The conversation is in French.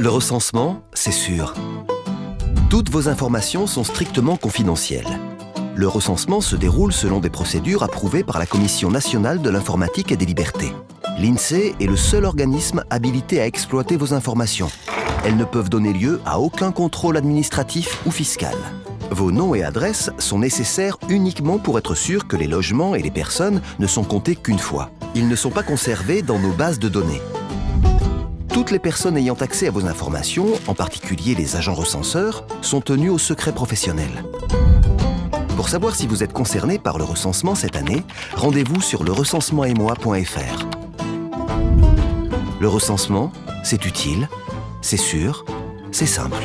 Le recensement, c'est sûr. Toutes vos informations sont strictement confidentielles. Le recensement se déroule selon des procédures approuvées par la Commission nationale de l'informatique et des libertés. L'INSEE est le seul organisme habilité à exploiter vos informations. Elles ne peuvent donner lieu à aucun contrôle administratif ou fiscal. Vos noms et adresses sont nécessaires uniquement pour être sûr que les logements et les personnes ne sont comptés qu'une fois. Ils ne sont pas conservés dans nos bases de données. Toutes les personnes ayant accès à vos informations, en particulier les agents recenseurs, sont tenues au secret professionnel. Pour savoir si vous êtes concerné par le recensement cette année, rendez-vous sur le recensementetmoi.fr. Le recensement, c'est utile, c'est sûr, c'est simple.